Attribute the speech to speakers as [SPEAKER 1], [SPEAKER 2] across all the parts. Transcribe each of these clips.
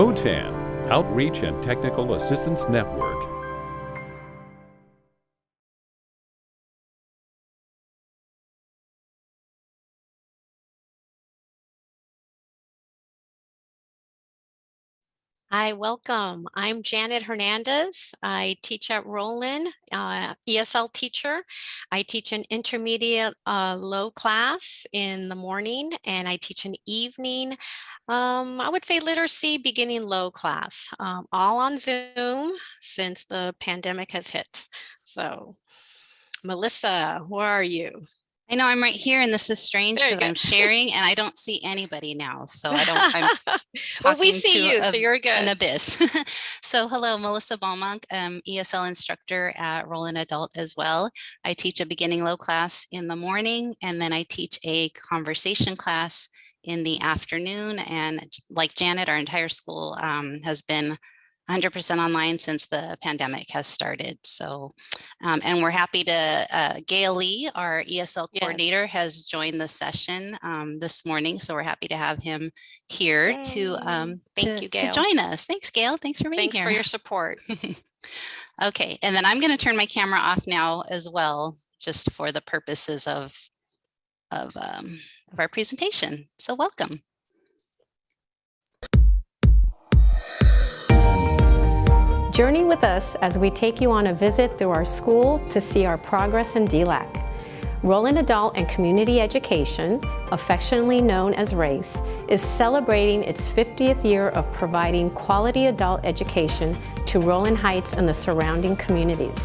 [SPEAKER 1] OTAN, Outreach and Technical Assistance Network.
[SPEAKER 2] Hi, welcome. I'm Janet Hernandez. I teach at Rowland, uh, ESL teacher. I teach an intermediate uh, low class in the morning and I teach an evening, um, I would say literacy beginning low class, um, all on Zoom since the pandemic has hit. So Melissa, where are you?
[SPEAKER 3] I know I'm right here and this is strange because I'm sharing and I don't see anybody now. So I don't, I'm
[SPEAKER 2] well, we see you, a, so you're good.
[SPEAKER 3] An abyss. so hello, Melissa Balmonk, um, ESL instructor at Rowland Adult as well. I teach a beginning low class in the morning and then I teach a conversation class in the afternoon. And like Janet, our entire school um, has been 100% online since the pandemic has started. So, um, and we're happy to, uh, Gail Lee, our ESL coordinator yes. has joined the session um, this morning. So we're happy to have him here Yay. to, um,
[SPEAKER 2] Thank
[SPEAKER 3] to,
[SPEAKER 2] you, Gail.
[SPEAKER 3] to join us. Thanks, Gail. Thanks for being
[SPEAKER 2] Thanks
[SPEAKER 3] here.
[SPEAKER 2] for your support.
[SPEAKER 3] okay, and then I'm going to turn my camera off now as well, just for the purposes of, of, um, of our presentation. So welcome.
[SPEAKER 4] Journey with us as we take you on a visit through our school to see our progress in DLAC. Rowland Adult and Community Education, affectionately known as RACE, is celebrating its 50th year of providing quality adult education to Rowland Heights and the surrounding communities.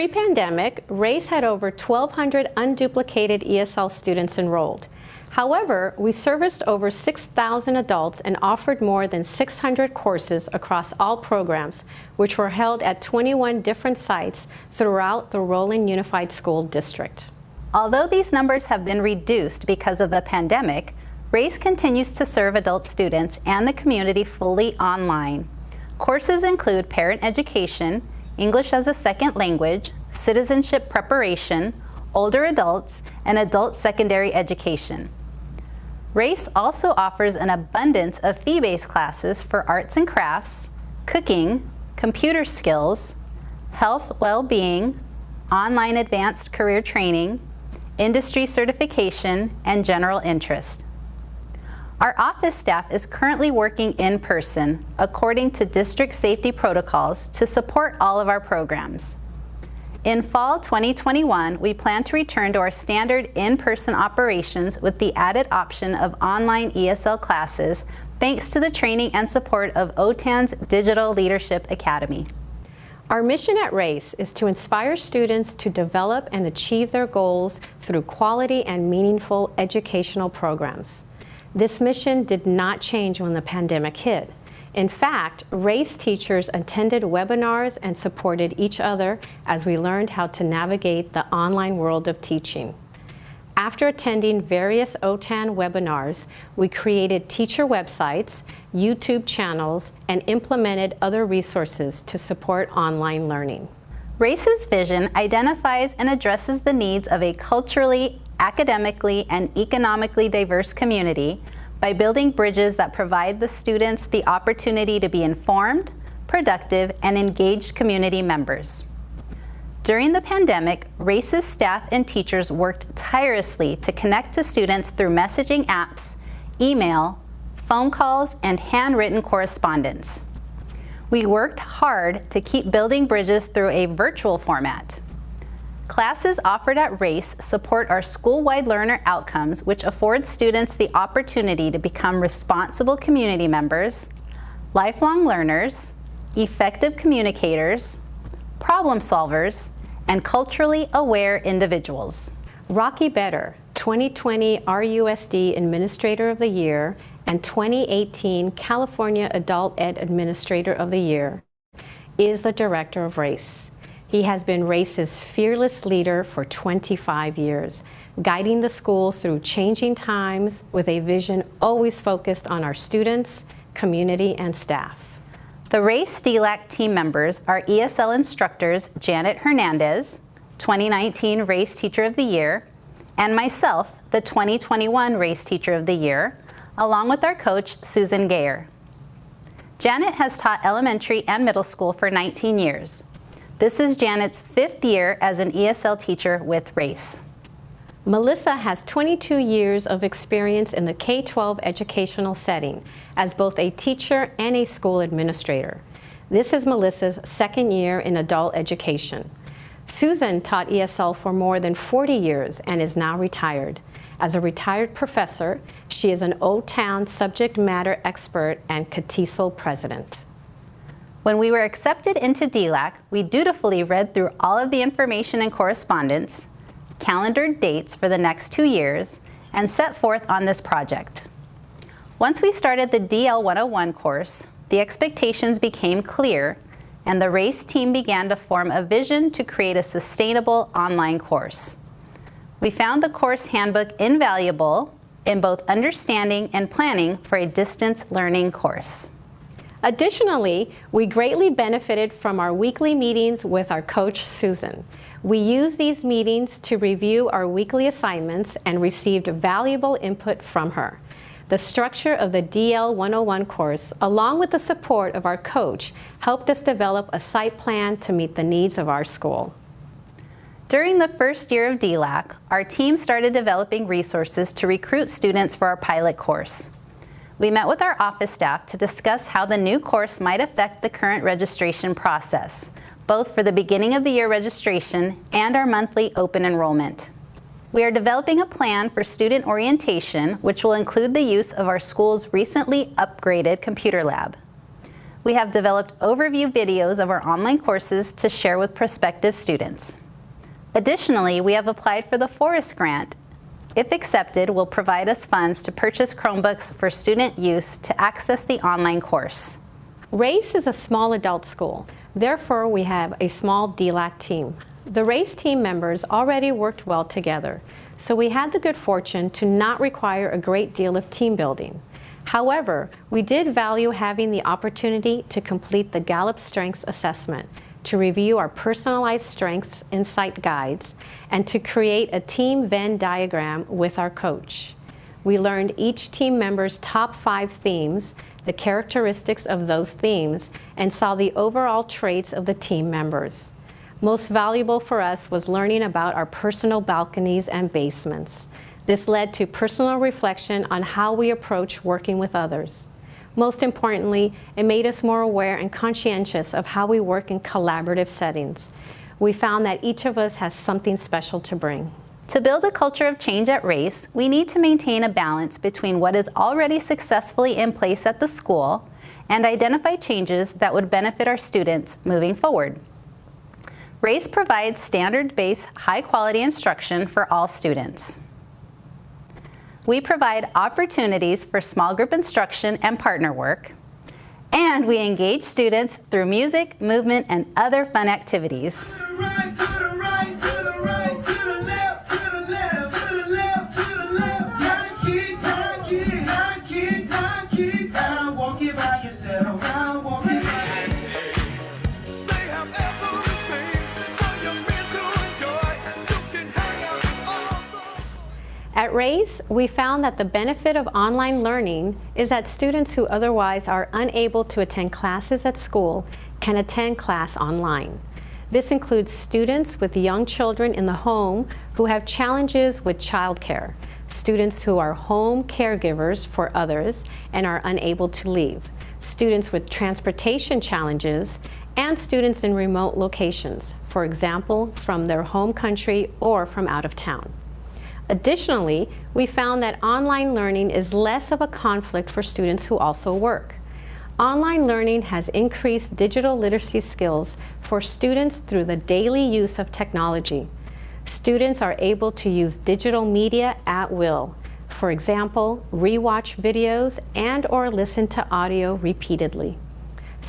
[SPEAKER 4] Pre-pandemic, RACE had over 1,200 unduplicated ESL students enrolled. However, we serviced over 6,000 adults and offered more than 600 courses across all programs, which were held at 21 different sites throughout the Rowland Unified School District.
[SPEAKER 5] Although these numbers have been reduced because of the pandemic, RACE continues to serve adult students and the community fully online. Courses include parent education, English as a second language, citizenship preparation, older adults, and adult secondary education. RACE also offers an abundance of fee-based classes for arts and crafts, cooking, computer skills, health well-being, online advanced career training, industry certification, and general interest. Our office staff is currently working in person according to district safety protocols to support all of our programs. In fall 2021, we plan to return to our standard in-person operations with the added option of online ESL classes thanks to the training and support of OTAN's Digital Leadership Academy.
[SPEAKER 4] Our mission at RACE is to inspire students to develop and achieve their goals through quality and meaningful educational programs. This mission did not change when the pandemic hit. In fact, RACE teachers attended webinars and supported each other as we learned how to navigate the online world of teaching. After attending various OTAN webinars, we created teacher websites, YouTube channels, and implemented other resources to support online learning.
[SPEAKER 5] RACE's vision identifies and addresses the needs of a culturally academically and economically diverse community by building bridges that provide the students the opportunity to be informed, productive, and engaged community members. During the pandemic, RACE's staff and teachers worked tirelessly to connect to students through messaging apps, email, phone calls, and handwritten correspondence. We worked hard to keep building bridges through a virtual format. Classes offered at RACE support our school-wide learner outcomes, which afford students the opportunity to become responsible community members, lifelong learners, effective communicators, problem solvers, and culturally aware individuals.
[SPEAKER 4] Rocky Bettar, 2020 RUSD Administrator of the Year and 2018 California Adult Ed Administrator of the Year, is the Director of Race. He has been Race's fearless leader for 25 years, guiding the school through changing times with a vision always focused on our students, community, and staff.
[SPEAKER 5] The RACE DLAC team members are ESL instructors Janet Hernandez, 2019 RACE Teacher of the Year, and myself, the 2021 RACE Teacher of the Year, along with our coach, Susan Gaer. Janet has taught elementary and middle school for 19 years. This is Janet's fifth year as an ESL teacher with RACE.
[SPEAKER 4] Melissa has 22 years of experience in the K-12 educational setting as both a teacher and a school administrator. This is Melissa's second year in adult education. Susan taught ESL for more than 40 years and is now retired. As a retired professor, she is an OTAN subject matter expert and CATESOL president.
[SPEAKER 5] When we were accepted into DLAC, we dutifully read through all of the information and correspondence, calendared dates for the next two years, and set forth on this project. Once we started the DL 101 course, the expectations became clear and the RACE team began to form a vision to create a sustainable online course. We found the course handbook invaluable in both understanding and planning for a distance learning course.
[SPEAKER 4] Additionally, we greatly benefited from our weekly meetings with our coach, Susan. We used these meetings to review our weekly assignments and received valuable input from her. The structure of the DL 101 course, along with the support of our coach, helped us develop a site plan to meet the needs of our school.
[SPEAKER 5] During the first year of DLAC, our team started developing resources to recruit students for our pilot course. We met with our office staff to discuss how the new course might affect the current registration process both for the beginning of the year registration and our monthly open enrollment. We are developing a plan for student orientation, which will include the use of our school's recently upgraded computer lab. We have developed overview videos of our online courses to share with prospective students. Additionally, we have applied for the Forest Grant. If accepted, will provide us funds to purchase Chromebooks for student use to access the online course.
[SPEAKER 4] RACE is a small adult school. Therefore, we have a small DLAC team. The RACE team members already worked well together, so we had the good fortune to not require a great deal of team building. However, we did value having the opportunity to complete the Gallup Strengths Assessment, to review our personalized strengths insight guides, and to create a team Venn diagram with our coach. We learned each team member's top five themes the characteristics of those themes, and saw the overall traits of the team members. Most valuable for us was learning about our personal balconies and basements. This led to personal reflection on how we approach working with others. Most importantly, it made us more aware and conscientious of how we work in collaborative settings. We found that each of us has something special to bring.
[SPEAKER 5] To build a culture of change at RACE, we need to maintain a balance between what is already successfully in place at the school and identify changes that would benefit our students moving forward. RACE provides standard-based, high-quality instruction for all students. We provide opportunities for small group instruction and partner work, and we engage students through music, movement, and other fun activities.
[SPEAKER 4] At RACE, we found that the benefit of online learning is that students who otherwise are unable to attend classes at school can attend class online. This includes students with young children in the home who have challenges with childcare, students who are home caregivers for others and are unable to leave, students with transportation challenges, and students in remote locations, for example, from their home country or from out of town. Additionally, we found that online learning is less of a conflict for students who also work. Online learning has increased digital literacy skills for students through the daily use of technology. Students are able to use digital media at will. For example, rewatch videos and or listen to audio repeatedly.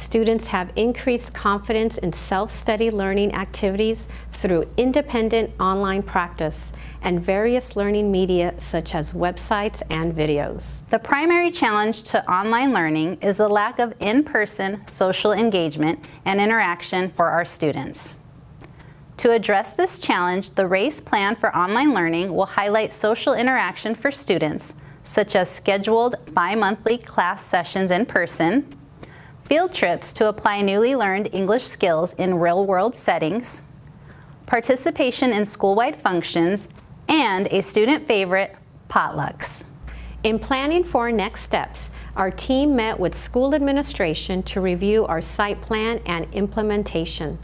[SPEAKER 4] Students have increased confidence in self-study learning activities through independent online practice and various learning media such as websites and videos.
[SPEAKER 5] The primary challenge to online learning is the lack of in-person social engagement and interaction for our students. To address this challenge, the RACE plan for online learning will highlight social interaction for students, such as scheduled bi-monthly class sessions in person, field trips to apply newly learned English skills in real-world settings, participation in school-wide functions, and a student favorite, potlucks.
[SPEAKER 4] In planning for next steps, our team met with school administration to review our site plan and implementation.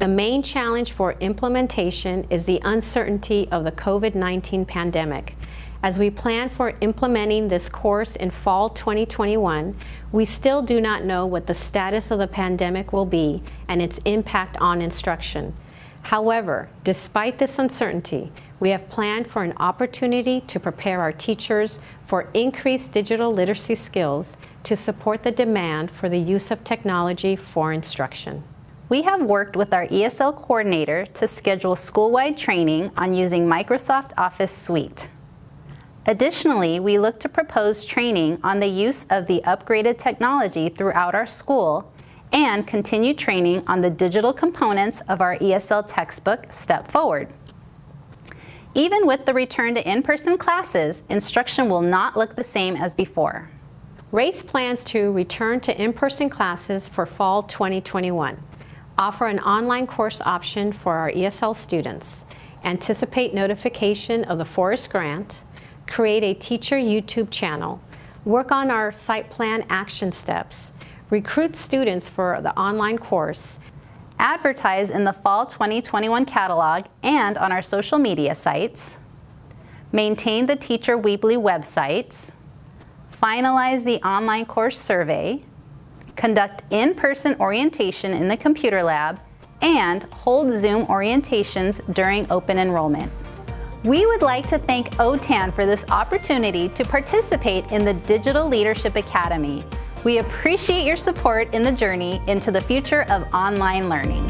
[SPEAKER 4] The main challenge for implementation is the uncertainty of the COVID-19 pandemic. As we plan for implementing this course in fall 2021, we still do not know what the status of the pandemic will be and its impact on instruction. However, despite this uncertainty, we have planned for an opportunity to prepare our teachers for increased digital literacy skills to support the demand for the use of technology for instruction.
[SPEAKER 5] We have worked with our ESL coordinator to schedule school-wide training on using Microsoft Office Suite. Additionally, we look to propose training on the use of the upgraded technology throughout our school and continue training on the digital components of our ESL textbook Step Forward. Even with the return to in-person classes, instruction will not look the same as before.
[SPEAKER 4] RACE plans to return to in-person classes for fall 2021 offer an online course option for our ESL students, anticipate notification of the Forest Grant, create a teacher YouTube channel, work on our site plan action steps, recruit students for the online course,
[SPEAKER 5] advertise in the fall 2021 catalog and on our social media sites, maintain the Teacher Weebly websites, finalize the online course survey, conduct in-person orientation in the computer lab, and hold Zoom orientations during open enrollment. We would like to thank OTAN for this opportunity to participate in the Digital Leadership Academy. We appreciate your support in the journey into the future of online learning.